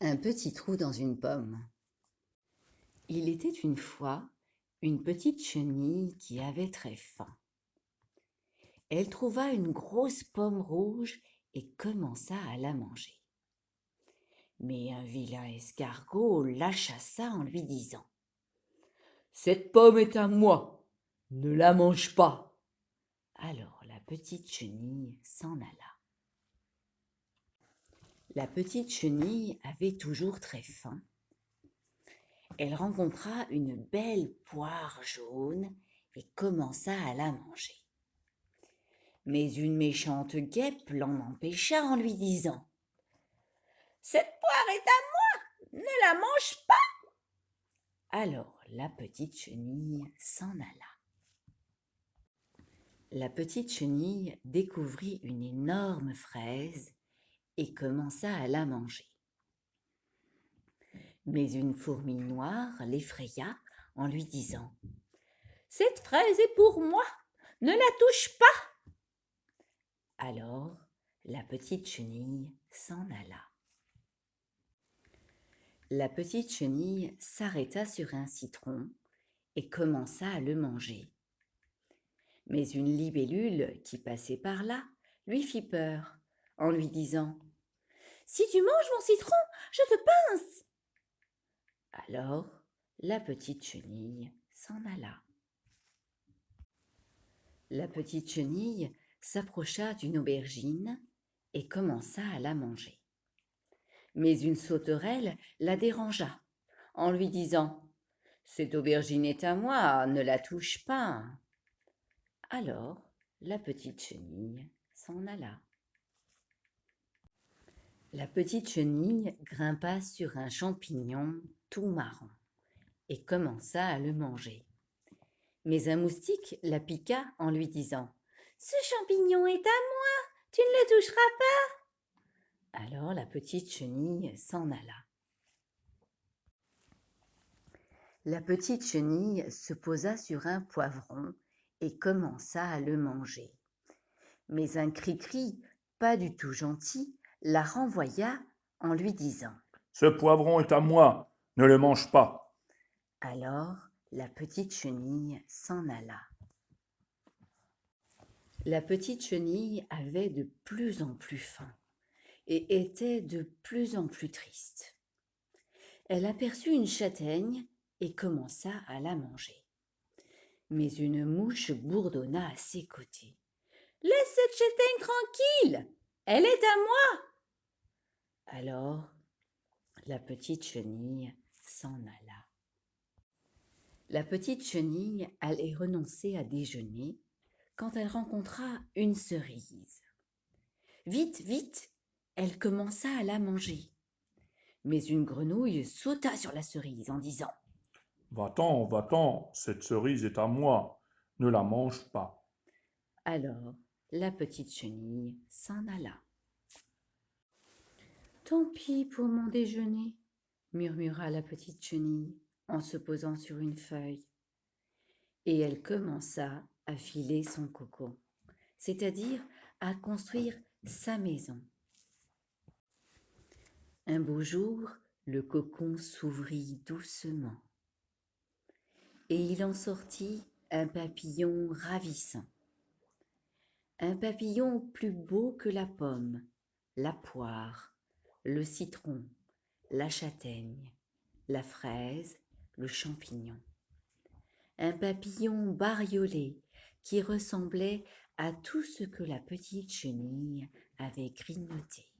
Un petit trou dans une pomme. Il était une fois une petite chenille qui avait très faim. Elle trouva une grosse pomme rouge et commença à la manger. Mais un vilain escargot la chassa en lui disant « Cette pomme est à moi, ne la mange pas !» Alors la petite chenille s'en alla. La petite chenille avait toujours très faim. Elle rencontra une belle poire jaune et commença à la manger. Mais une méchante guêpe l'en empêcha en lui disant « Cette poire est à moi, ne la mange pas !» Alors la petite chenille s'en alla. La petite chenille découvrit une énorme fraise et commença à la manger. Mais une fourmi noire l'effraya en lui disant « Cette fraise est pour moi, ne la touche pas !» Alors la petite chenille s'en alla. La petite chenille s'arrêta sur un citron et commença à le manger. Mais une libellule qui passait par là lui fit peur en lui disant si tu manges mon citron, je te pince. Alors la petite chenille s'en alla. La petite chenille s'approcha d'une aubergine et commença à la manger. Mais une sauterelle la dérangea en lui disant « Cette aubergine est à moi, ne la touche pas !» Alors la petite chenille s'en alla. La petite chenille grimpa sur un champignon tout marron et commença à le manger. Mais un moustique la piqua en lui disant « Ce champignon est à moi, tu ne le toucheras pas !» Alors la petite chenille s'en alla. La petite chenille se posa sur un poivron et commença à le manger. Mais un cri-cri, pas du tout gentil, la renvoya en lui disant « Ce poivron est à moi, ne le mange pas !» Alors la petite chenille s'en alla. La petite chenille avait de plus en plus faim et était de plus en plus triste. Elle aperçut une châtaigne et commença à la manger. Mais une mouche bourdonna à ses côtés. « Laisse cette châtaigne tranquille, elle est à moi !» Alors la petite chenille s'en alla. La petite chenille allait renoncer à déjeuner quand elle rencontra une cerise. Vite, vite, elle commença à la manger. Mais une grenouille sauta sur la cerise en disant « Va-t'en, va-t'en, cette cerise est à moi, ne la mange pas. » Alors la petite chenille s'en alla. Tant pis pour mon déjeuner, murmura la petite chenille en se posant sur une feuille. Et elle commença à filer son cocon, c'est-à-dire à construire sa maison. Un beau jour, le cocon s'ouvrit doucement et il en sortit un papillon ravissant. Un papillon plus beau que la pomme, la poire, le citron, la châtaigne, la fraise, le champignon. Un papillon bariolé qui ressemblait à tout ce que la petite chenille avait grignoté.